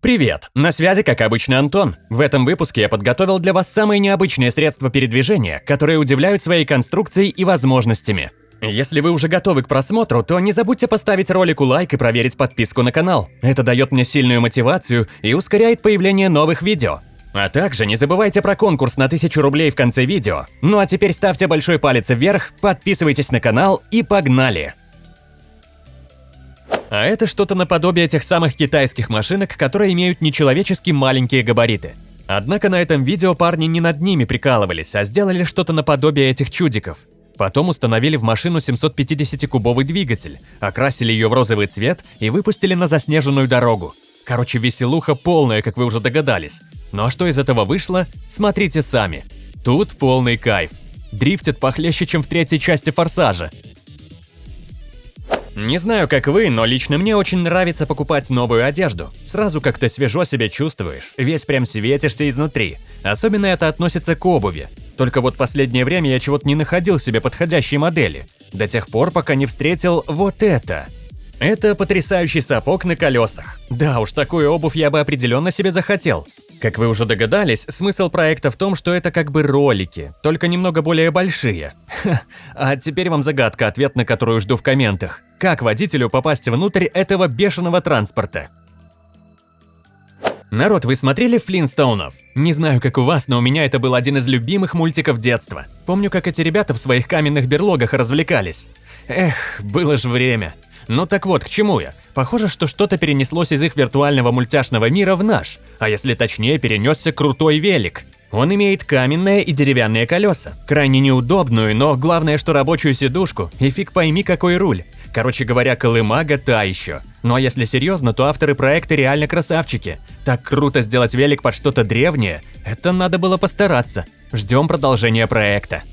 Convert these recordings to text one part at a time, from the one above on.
Привет! На связи, как обычно, Антон. В этом выпуске я подготовил для вас самые необычные средства передвижения, которые удивляют своей конструкцией и возможностями. Если вы уже готовы к просмотру, то не забудьте поставить ролику лайк и проверить подписку на канал. Это дает мне сильную мотивацию и ускоряет появление новых видео. А также не забывайте про конкурс на 1000 рублей в конце видео. Ну а теперь ставьте большой палец вверх, подписывайтесь на канал и погнали! А это что-то наподобие тех самых китайских машинок, которые имеют нечеловечески маленькие габариты. Однако на этом видео парни не над ними прикалывались, а сделали что-то наподобие этих чудиков. Потом установили в машину 750-кубовый двигатель, окрасили ее в розовый цвет и выпустили на заснеженную дорогу. Короче, веселуха полная, как вы уже догадались. Ну а что из этого вышло, смотрите сами. Тут полный кайф. Дрифтит похлеще, чем в третьей части «Форсажа». Не знаю, как вы, но лично мне очень нравится покупать новую одежду. Сразу как-то свежо себя чувствуешь, весь прям светишься изнутри. Особенно это относится к обуви. Только вот последнее время я чего-то не находил себе подходящей модели. До тех пор, пока не встретил вот это. Это потрясающий сапог на колесах. Да уж, такую обувь я бы определенно себе захотел. Как вы уже догадались, смысл проекта в том, что это как бы ролики, только немного более большие. Ха, а теперь вам загадка, ответ на которую жду в комментах. Как водителю попасть внутрь этого бешеного транспорта? Народ, вы смотрели Флинстоунов? Не знаю, как у вас, но у меня это был один из любимых мультиков детства. Помню, как эти ребята в своих каменных берлогах развлекались. Эх, было же время. Ну так вот, к чему я? Похоже, что что-то перенеслось из их виртуального мультяшного мира в наш, а если точнее, перенесся крутой велик. Он имеет каменные и деревянные колеса, крайне неудобную, но главное, что рабочую сидушку, и фиг пойми какой руль. Короче говоря, колымага та еще. Ну а если серьезно, то авторы проекта реально красавчики. Так круто сделать велик под что-то древнее, это надо было постараться. Ждем продолжения проекта.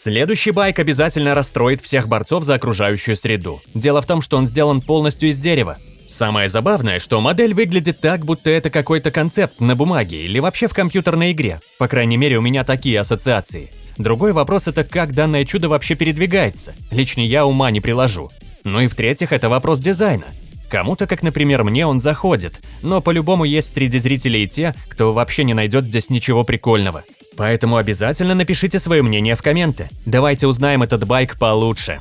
Следующий байк обязательно расстроит всех борцов за окружающую среду. Дело в том, что он сделан полностью из дерева. Самое забавное, что модель выглядит так, будто это какой-то концепт на бумаге или вообще в компьютерной игре. По крайней мере, у меня такие ассоциации. Другой вопрос – это как данное чудо вообще передвигается. Лично я ума не приложу. Ну и в-третьих, это вопрос дизайна. Кому-то, как, например, мне, он заходит, но по-любому есть среди зрителей те, кто вообще не найдет здесь ничего прикольного. Поэтому обязательно напишите свое мнение в комменты. Давайте узнаем этот байк получше.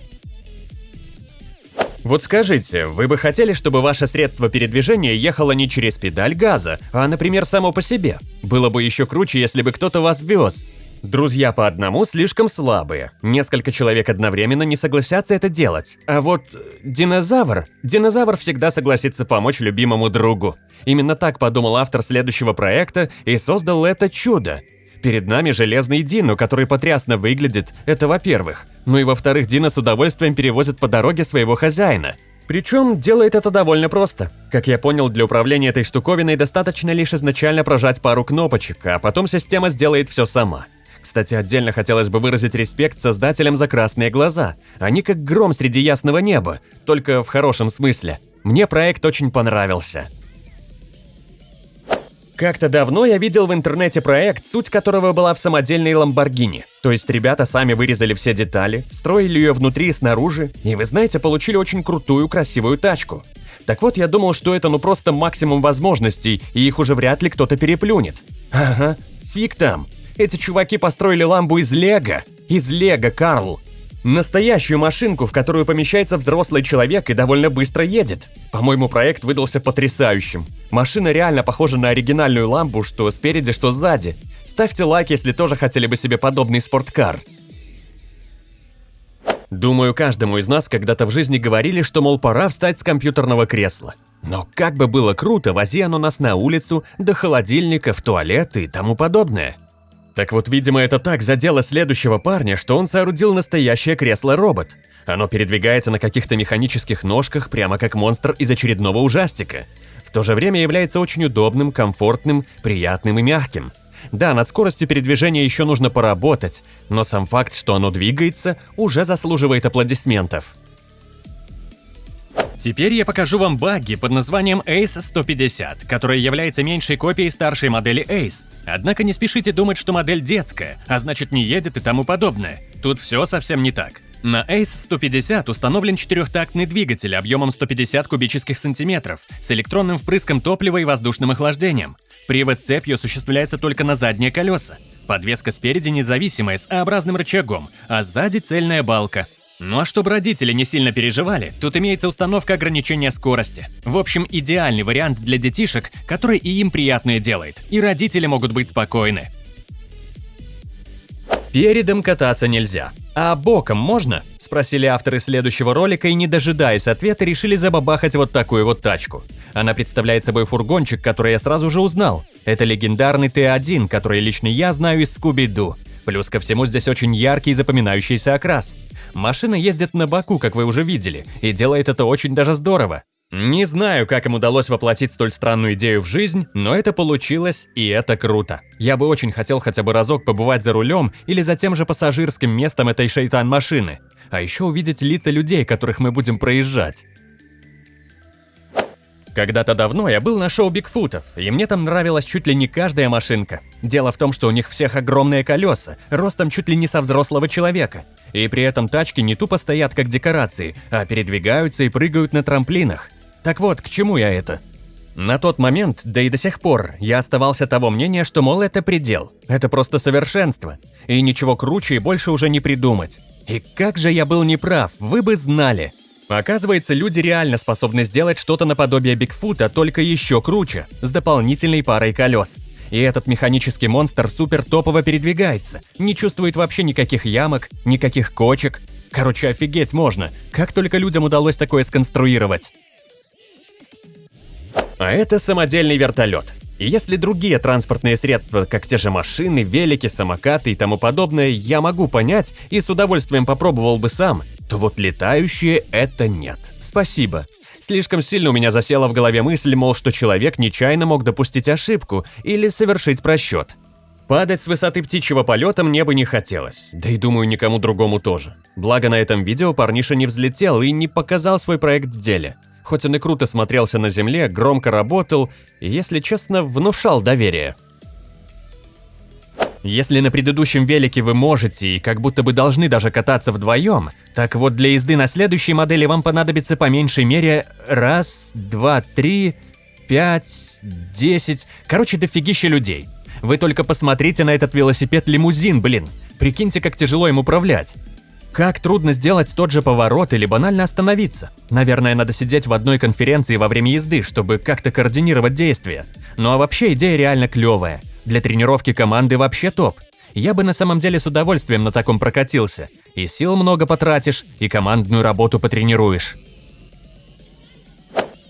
Вот скажите, вы бы хотели, чтобы ваше средство передвижения ехало не через педаль газа, а, например, само по себе? Было бы еще круче, если бы кто-то вас вез. Друзья по одному слишком слабые. Несколько человек одновременно не согласятся это делать. А вот динозавр... Динозавр всегда согласится помочь любимому другу. Именно так подумал автор следующего проекта и создал это чудо. Перед нами железный Дино, который потрясно выглядит, это во-первых. Ну и во-вторых, Дино с удовольствием перевозит по дороге своего хозяина. Причем делает это довольно просто. Как я понял, для управления этой штуковиной достаточно лишь изначально прожать пару кнопочек, а потом система сделает все сама. Кстати, отдельно хотелось бы выразить респект создателям за красные глаза. Они как гром среди ясного неба, только в хорошем смысле. Мне проект очень понравился. Как-то давно я видел в интернете проект, суть которого была в самодельной Ламборгини. То есть ребята сами вырезали все детали, строили ее внутри и снаружи, и вы знаете, получили очень крутую, красивую тачку. Так вот, я думал, что это ну просто максимум возможностей, и их уже вряд ли кто-то переплюнет. Ага, фиг там. Эти чуваки построили ламбу из лего. Из лего, Карл. Настоящую машинку, в которую помещается взрослый человек и довольно быстро едет. По-моему, проект выдался потрясающим. Машина реально похожа на оригинальную ламбу, что спереди, что сзади. Ставьте лайк, если тоже хотели бы себе подобный спорткар. Думаю, каждому из нас когда-то в жизни говорили, что, мол, пора встать с компьютерного кресла. Но как бы было круто, вози оно нас на улицу, до холодильника, в туалет и тому подобное. Так вот, видимо, это так задело следующего парня, что он соорудил настоящее кресло-робот. Оно передвигается на каких-то механических ножках, прямо как монстр из очередного ужастика. В то же время является очень удобным, комфортным, приятным и мягким. Да, над скоростью передвижения еще нужно поработать, но сам факт, что оно двигается, уже заслуживает аплодисментов. Теперь я покажу вам багги под названием Ace 150, которая является меньшей копией старшей модели Ace. Однако не спешите думать, что модель детская, а значит не едет и тому подобное. Тут все совсем не так. На Ace 150 установлен четырехтактный двигатель объемом 150 кубических сантиметров с электронным впрыском топлива и воздушным охлаждением. Привод цепью осуществляется только на задние колеса. Подвеска спереди независимая с А-образным рычагом, а сзади цельная балка. Ну а чтобы родители не сильно переживали, тут имеется установка ограничения скорости. В общем, идеальный вариант для детишек, который и им приятное делает, и родители могут быть спокойны. Передом кататься нельзя. А боком можно? Спросили авторы следующего ролика и, не дожидаясь ответа, решили забабахать вот такую вот тачку. Она представляет собой фургончик, который я сразу же узнал. Это легендарный Т1, который лично я знаю из Скуби-Ду. Плюс ко всему здесь очень яркий и запоминающийся окрас. Машина ездит на боку, как вы уже видели, и делает это очень даже здорово. Не знаю, как им удалось воплотить столь странную идею в жизнь, но это получилось, и это круто. Я бы очень хотел хотя бы разок побывать за рулем или за тем же пассажирским местом этой шейтан-машины. А еще увидеть лица людей, которых мы будем проезжать. Когда-то давно я был на шоу Бигфутов, и мне там нравилась чуть ли не каждая машинка. Дело в том, что у них всех огромные колеса, ростом чуть ли не со взрослого человека. И при этом тачки не тупо стоят как декорации, а передвигаются и прыгают на трамплинах. Так вот, к чему я это? На тот момент, да и до сих пор, я оставался того мнения, что, мол, это предел. Это просто совершенство. И ничего круче и больше уже не придумать. И как же я был неправ, вы бы знали. Оказывается, люди реально способны сделать что-то наподобие Бигфута, только еще круче, с дополнительной парой колес. И этот механический монстр супер топово передвигается, не чувствует вообще никаких ямок, никаких кочек. Короче, офигеть можно, как только людям удалось такое сконструировать. А это самодельный вертолет. И если другие транспортные средства, как те же машины, велики, самокаты и тому подобное, я могу понять и с удовольствием попробовал бы сам, то вот летающие это нет. Спасибо. Слишком сильно у меня засела в голове мысль, мол, что человек нечаянно мог допустить ошибку или совершить просчет. Падать с высоты птичьего полета мне бы не хотелось, да и думаю, никому другому тоже. Благо на этом видео парниша не взлетел и не показал свой проект в деле. Хоть он и круто смотрелся на земле, громко работал и, если честно, внушал доверие. Если на предыдущем велике вы можете и как будто бы должны даже кататься вдвоем, так вот для езды на следующей модели вам понадобится по меньшей мере раз, два, три, пять, десять, короче, дофигища людей. Вы только посмотрите на этот велосипед-лимузин, блин. Прикиньте, как тяжело им управлять. Как трудно сделать тот же поворот или банально остановиться. Наверное, надо сидеть в одной конференции во время езды, чтобы как-то координировать действия. Ну а вообще идея реально клевая. Для тренировки команды вообще топ. Я бы на самом деле с удовольствием на таком прокатился. И сил много потратишь, и командную работу потренируешь.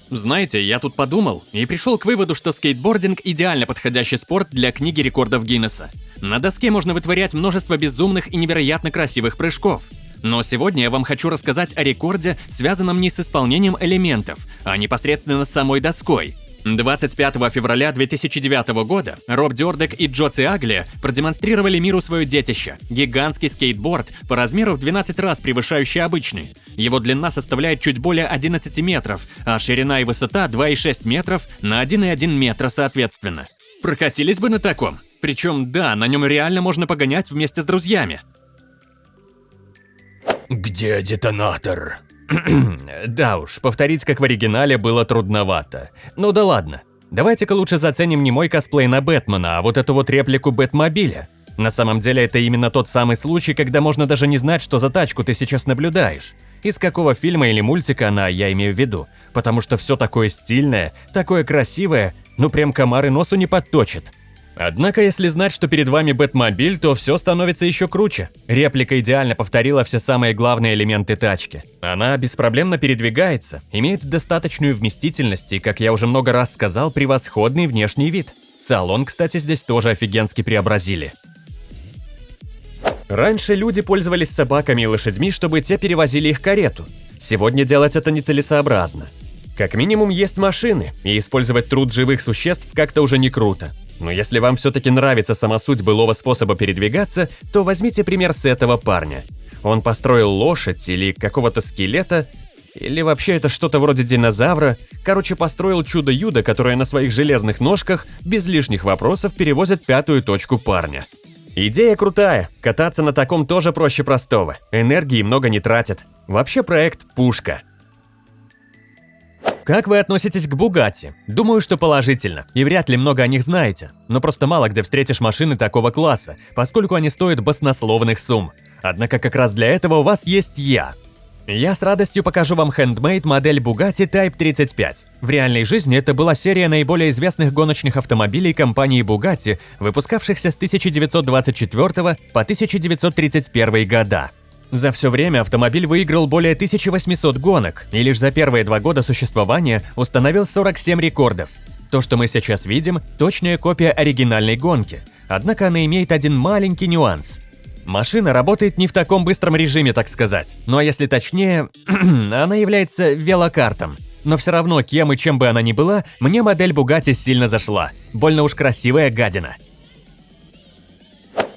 Знаете, я тут подумал и пришел к выводу, что скейтбординг – идеально подходящий спорт для книги рекордов Гиннесса. На доске можно вытворять множество безумных и невероятно красивых прыжков. Но сегодня я вам хочу рассказать о рекорде, связанном не с исполнением элементов, а непосредственно с самой доской – 25 февраля 2009 года Роб Дёрдек и Джо Циагли продемонстрировали миру свое детище – гигантский скейтборд по размеру в 12 раз превышающий обычный. Его длина составляет чуть более 11 метров, а ширина и высота 2,6 метров на 1,1 метра соответственно. Прокатились бы на таком? Причем, да, на нем реально можно погонять вместе с друзьями. «Где детонатор?» да уж, повторить как в оригинале было трудновато. Ну да ладно. Давайте-ка лучше заценим не мой косплей на Бэтмена, а вот эту вот реплику Бэтмобиля. На самом деле это именно тот самый случай, когда можно даже не знать, что за тачку ты сейчас наблюдаешь. Из какого фильма или мультика она, я имею в виду. Потому что все такое стильное, такое красивое, ну прям комары носу не подточит. Однако, если знать, что перед вами Бэтмобиль, то все становится еще круче. Реплика идеально повторила все самые главные элементы тачки. Она беспроблемно передвигается, имеет достаточную вместительность и, как я уже много раз сказал, превосходный внешний вид. Салон, кстати, здесь тоже офигенски преобразили. Раньше люди пользовались собаками и лошадьми, чтобы те перевозили их карету. Сегодня делать это нецелесообразно. Как минимум есть машины, и использовать труд живых существ как-то уже не круто. Но если вам все-таки нравится сама суть былого способа передвигаться, то возьмите пример с этого парня. Он построил лошадь или какого-то скелета, или вообще это что-то вроде динозавра. Короче, построил чудо-юдо, которое на своих железных ножках без лишних вопросов перевозит пятую точку парня. Идея крутая, кататься на таком тоже проще простого, энергии много не тратит. Вообще проект пушка. Как вы относитесь к Бугатти? Думаю, что положительно, и вряд ли много о них знаете. Но просто мало где встретишь машины такого класса, поскольку они стоят баснословных сумм. Однако как раз для этого у вас есть я. Я с радостью покажу вам хендмейд модель Bugatti Type 35. В реальной жизни это была серия наиболее известных гоночных автомобилей компании Bugatti, выпускавшихся с 1924 по 1931 года. За все время автомобиль выиграл более 1800 гонок и лишь за первые два года существования установил 47 рекордов. То, что мы сейчас видим, точная копия оригинальной гонки, однако она имеет один маленький нюанс. Машина работает не в таком быстром режиме, так сказать. Ну а если точнее, она является велокартом. Но все равно, кем и чем бы она ни была, мне модель Bugatti сильно зашла. Больно уж красивая гадина.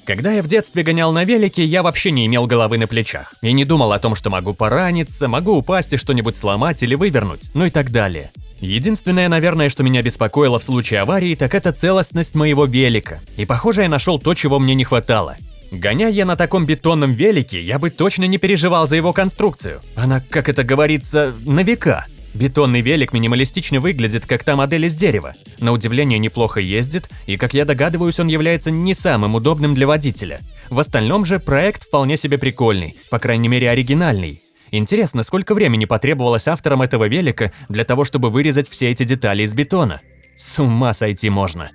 Когда я в детстве гонял на велике, я вообще не имел головы на плечах. И не думал о том, что могу пораниться, могу упасть и что-нибудь сломать или вывернуть, ну и так далее. Единственное, наверное, что меня беспокоило в случае аварии, так это целостность моего велика. И похоже, я нашел то, чего мне не хватало. Гоняя я на таком бетонном велике, я бы точно не переживал за его конструкцию. Она, как это говорится, на века. Бетонный велик минималистично выглядит, как та модель из дерева. На удивление неплохо ездит, и, как я догадываюсь, он является не самым удобным для водителя. В остальном же проект вполне себе прикольный, по крайней мере оригинальный. Интересно, сколько времени потребовалось авторам этого велика для того, чтобы вырезать все эти детали из бетона? С ума сойти можно.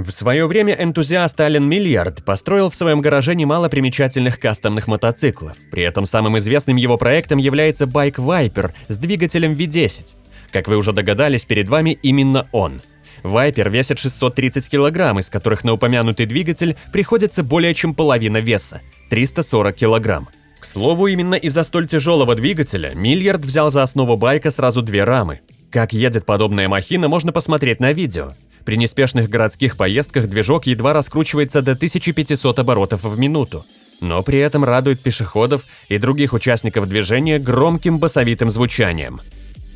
В свое время энтузиаст Ален Миллиард построил в своем гараже немало примечательных кастомных мотоциклов. При этом самым известным его проектом является байк Viper с двигателем V10. Как вы уже догадались, перед вами именно он. Viper весит 630 кг, из которых на упомянутый двигатель приходится более чем половина веса – 340 кг. К слову, именно из-за столь тяжелого двигателя Миллиард взял за основу байка сразу две рамы. Как едет подобная махина, можно посмотреть на видео. При неспешных городских поездках движок едва раскручивается до 1500 оборотов в минуту, но при этом радует пешеходов и других участников движения громким басовитым звучанием.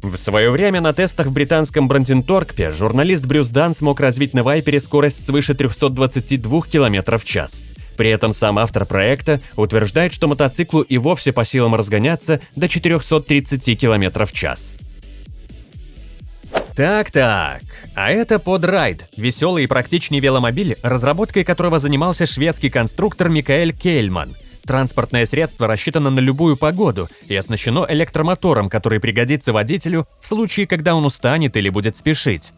В свое время на тестах в британском Бранденторкпе журналист Брюс Дан смог развить на Вайпере скорость свыше 322 км в час. При этом сам автор проекта утверждает, что мотоциклу и вовсе по силам разгоняться до 430 км в час. Так-так, а это подрайд, веселый и практичный веломобиль, разработкой которого занимался шведский конструктор Микаэль Кейльман. Транспортное средство рассчитано на любую погоду и оснащено электромотором, который пригодится водителю в случае, когда он устанет или будет спешить.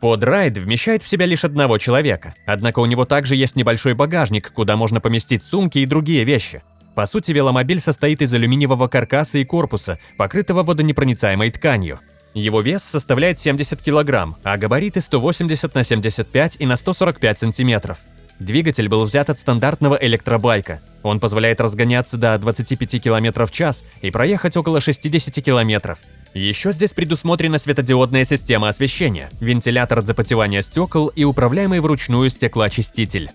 Подрайд вмещает в себя лишь одного человека, однако у него также есть небольшой багажник, куда можно поместить сумки и другие вещи. По сути, веломобиль состоит из алюминиевого каркаса и корпуса, покрытого водонепроницаемой тканью. Его вес составляет 70 кг, а габариты 180 на 75 и на 145 см. Двигатель был взят от стандартного электробайка. Он позволяет разгоняться до 25 км в час и проехать около 60 км. Еще здесь предусмотрена светодиодная система освещения, вентилятор от запотевания стекол и управляемый вручную стеклоочиститель.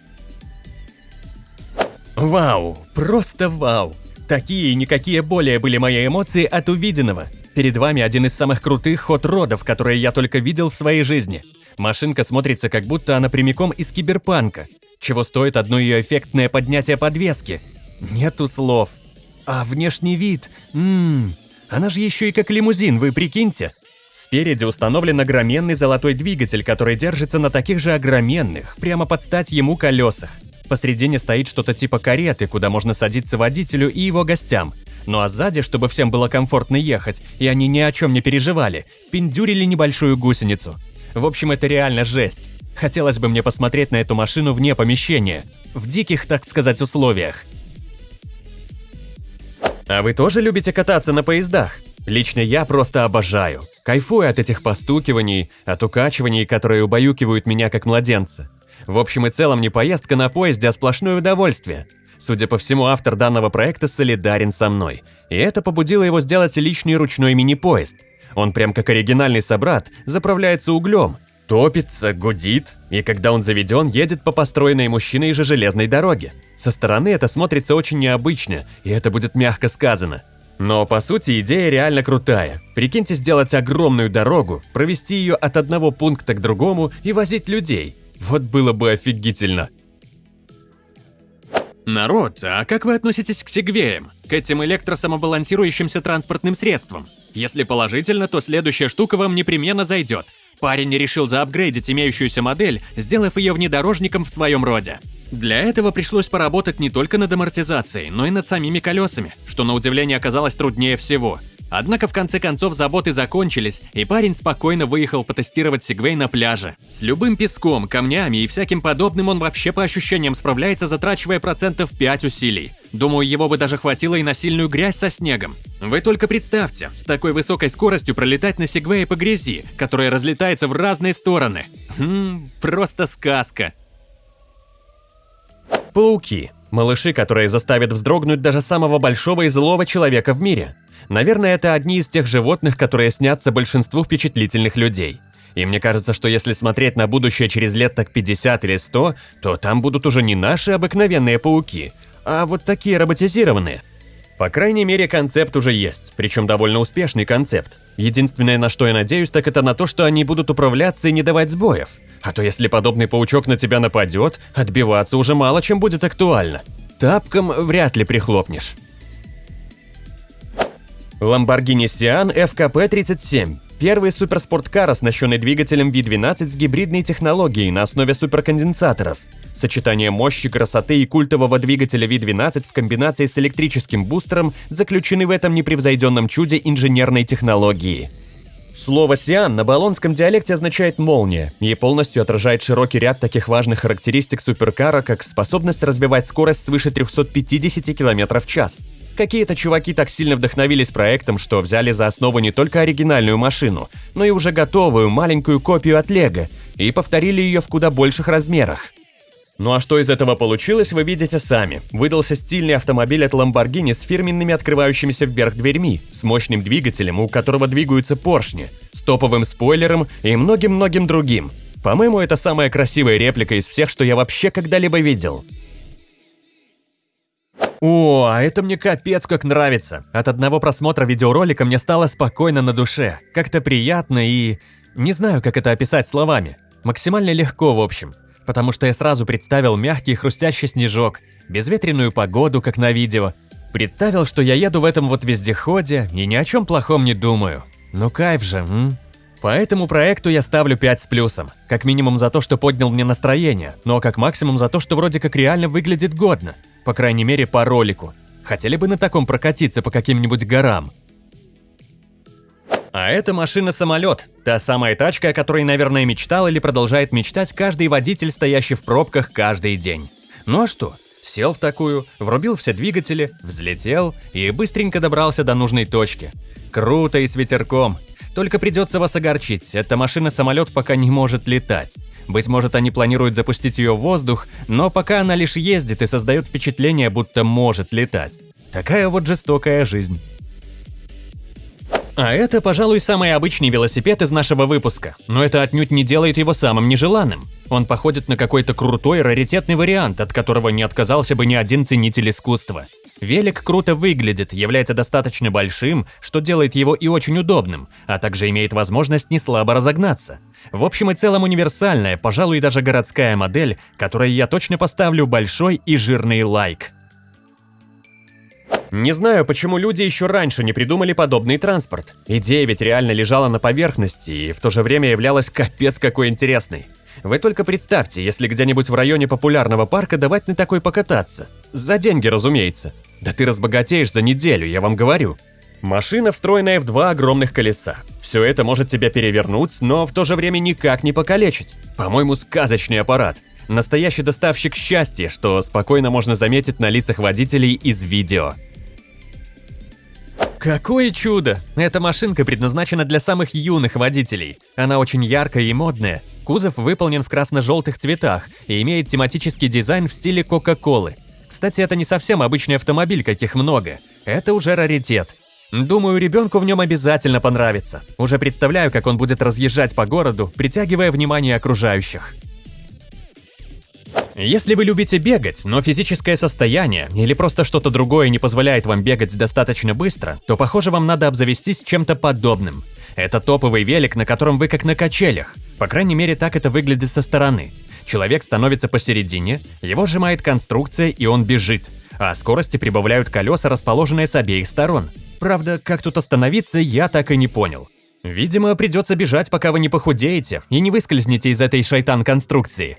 Вау, просто вау! Такие и никакие более были мои эмоции от увиденного. Перед вами один из самых крутых хот-родов, которые я только видел в своей жизни. Машинка смотрится, как будто она прямиком из киберпанка. Чего стоит одно ее эффектное поднятие подвески? Нету слов. А внешний вид? Ммм, она же еще и как лимузин, вы прикиньте. Спереди установлен огроменный золотой двигатель, который держится на таких же огроменных, прямо под стать ему колесах. Посредине стоит что-то типа кареты, куда можно садиться водителю и его гостям. Ну а сзади, чтобы всем было комфортно ехать, и они ни о чем не переживали, пиндюрили небольшую гусеницу. В общем, это реально жесть. Хотелось бы мне посмотреть на эту машину вне помещения, в диких, так сказать, условиях. А вы тоже любите кататься на поездах? Лично я просто обожаю. Кайфую от этих постукиваний, от укачиваний, которые убаюкивают меня как младенца. В общем и целом не поездка на поезде, а сплошное удовольствие. Судя по всему, автор данного проекта солидарен со мной, и это побудило его сделать личный ручной мини-поезд. Он прям как оригинальный собрат, заправляется углем, топится, гудит, и когда он заведен, едет по построенной мужчиной же железной дороге. Со стороны это смотрится очень необычно, и это будет мягко сказано. Но по сути идея реально крутая. Прикиньте сделать огромную дорогу, провести ее от одного пункта к другому и возить людей. Вот было бы офигительно. Народ, а как вы относитесь к сегвеям? К этим электросамобалансирующимся транспортным средствам? Если положительно, то следующая штука вам непременно зайдет. Парень решил заапгрейдить имеющуюся модель, сделав ее внедорожником в своем роде. Для этого пришлось поработать не только над амортизацией, но и над самими колесами, что на удивление оказалось труднее всего – Однако в конце концов заботы закончились, и парень спокойно выехал потестировать Сигвей на пляже. С любым песком, камнями и всяким подобным он вообще по ощущениям справляется, затрачивая процентов 5 усилий. Думаю, его бы даже хватило и на сильную грязь со снегом. Вы только представьте, с такой высокой скоростью пролетать на Сигвее по грязи, которая разлетается в разные стороны. Хм, просто сказка. Пауки. Малыши, которые заставят вздрогнуть даже самого большого и злого человека в мире. Наверное, это одни из тех животных, которые снятся большинству впечатлительных людей. И мне кажется, что если смотреть на будущее через лет так 50 или 100, то там будут уже не наши обыкновенные пауки, а вот такие роботизированные. По крайней мере, концепт уже есть, причем довольно успешный концепт. Единственное, на что я надеюсь, так это на то, что они будут управляться и не давать сбоев. А то если подобный паучок на тебя нападет, отбиваться уже мало чем будет актуально. Тапком вряд ли прихлопнешь. Lamborghini Sian FKP-37 – первый суперспорткар, оснащенный двигателем V12 с гибридной технологией на основе суперконденсаторов. Сочетание мощи, красоты и культового двигателя V12 в комбинации с электрическим бустером заключены в этом непревзойденном чуде инженерной технологии. Слово «сиан» на болонском диалекте означает «молния» и полностью отражает широкий ряд таких важных характеристик суперкара, как способность развивать скорость свыше 350 км в час – Какие-то чуваки так сильно вдохновились проектом, что взяли за основу не только оригинальную машину, но и уже готовую маленькую копию от Лего и повторили ее в куда больших размерах. Ну а что из этого получилось, вы видите сами. Выдался стильный автомобиль от Lamborghini с фирменными открывающимися вверх дверьми, с мощным двигателем, у которого двигаются поршни, с топовым спойлером и многим-многим другим. По-моему, это самая красивая реплика из всех, что я вообще когда-либо видел. О, а это мне капец как нравится. От одного просмотра видеоролика мне стало спокойно на душе. Как-то приятно и... Не знаю, как это описать словами. Максимально легко, в общем. Потому что я сразу представил мягкий хрустящий снежок, безветренную погоду, как на видео. Представил, что я еду в этом вот вездеходе и ни о чем плохом не думаю. Ну кайф же, м? По этому проекту я ставлю 5 с плюсом. Как минимум за то, что поднял мне настроение, но как максимум за то, что вроде как реально выглядит годно. По крайней мере, по ролику. Хотели бы на таком прокатиться по каким-нибудь горам. А это машина-самолет. Та самая тачка, о которой, наверное, мечтал или продолжает мечтать каждый водитель, стоящий в пробках каждый день. Ну а что? Сел в такую, врубил все двигатели, взлетел и быстренько добрался до нужной точки. Круто и с ветерком. Только придется вас огорчить, эта машина-самолет пока не может летать. Быть может, они планируют запустить ее в воздух, но пока она лишь ездит и создает впечатление, будто может летать. Такая вот жестокая жизнь. А это, пожалуй, самый обычный велосипед из нашего выпуска, но это отнюдь не делает его самым нежеланным. Он походит на какой-то крутой раритетный вариант, от которого не отказался бы ни один ценитель искусства. Велик круто выглядит, является достаточно большим, что делает его и очень удобным, а также имеет возможность не слабо разогнаться. В общем и целом универсальная, пожалуй, даже городская модель, которой я точно поставлю большой и жирный лайк. Не знаю, почему люди еще раньше не придумали подобный транспорт. Идея ведь реально лежала на поверхности и в то же время являлась капец какой интересной. Вы только представьте, если где-нибудь в районе популярного парка давать на такой покататься. За деньги, разумеется. Да ты разбогатеешь за неделю, я вам говорю. Машина, встроенная в два огромных колеса. Все это может тебя перевернуть, но в то же время никак не покалечить. По-моему, сказочный аппарат. Настоящий доставщик счастья, что спокойно можно заметить на лицах водителей из видео. Какое чудо! Эта машинка предназначена для самых юных водителей. Она очень яркая и модная. Кузов выполнен в красно-желтых цветах и имеет тематический дизайн в стиле Кока-Колы. Кстати, это не совсем обычный автомобиль, каких много. Это уже раритет. Думаю, ребенку в нем обязательно понравится. Уже представляю, как он будет разъезжать по городу, притягивая внимание окружающих. Если вы любите бегать, но физическое состояние или просто что-то другое не позволяет вам бегать достаточно быстро, то, похоже, вам надо обзавестись чем-то подобным. Это топовый велик, на котором вы как на качелях. По крайней мере, так это выглядит со стороны. Человек становится посередине, его сжимает конструкция и он бежит, а скорости прибавляют колеса, расположенные с обеих сторон. Правда, как тут остановиться, я так и не понял. Видимо, придется бежать, пока вы не похудеете и не выскользнете из этой шайтан-конструкции.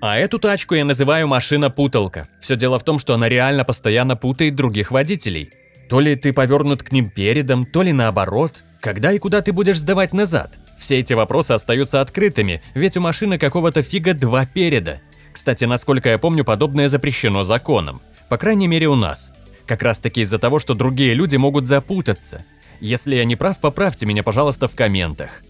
А эту тачку я называю машина-путалка. Все дело в том, что она реально постоянно путает других водителей. То ли ты повернут к ним передом, то ли наоборот. Когда и куда ты будешь сдавать назад? Все эти вопросы остаются открытыми, ведь у машины какого-то фига два переда. Кстати, насколько я помню, подобное запрещено законом. По крайней мере у нас. Как раз таки из-за того, что другие люди могут запутаться. Если я не прав, поправьте меня, пожалуйста, в комментах.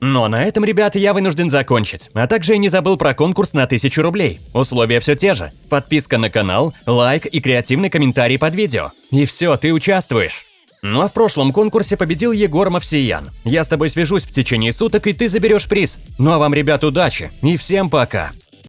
Но на этом, ребята, я вынужден закончить. А также я не забыл про конкурс на 1000 рублей. Условия все те же. Подписка на канал, лайк и креативный комментарий под видео. И все, ты участвуешь. Ну а в прошлом конкурсе победил Егор Мавсиян. Я с тобой свяжусь в течение суток, и ты заберешь приз. Ну а вам, ребят, удачи. И всем пока.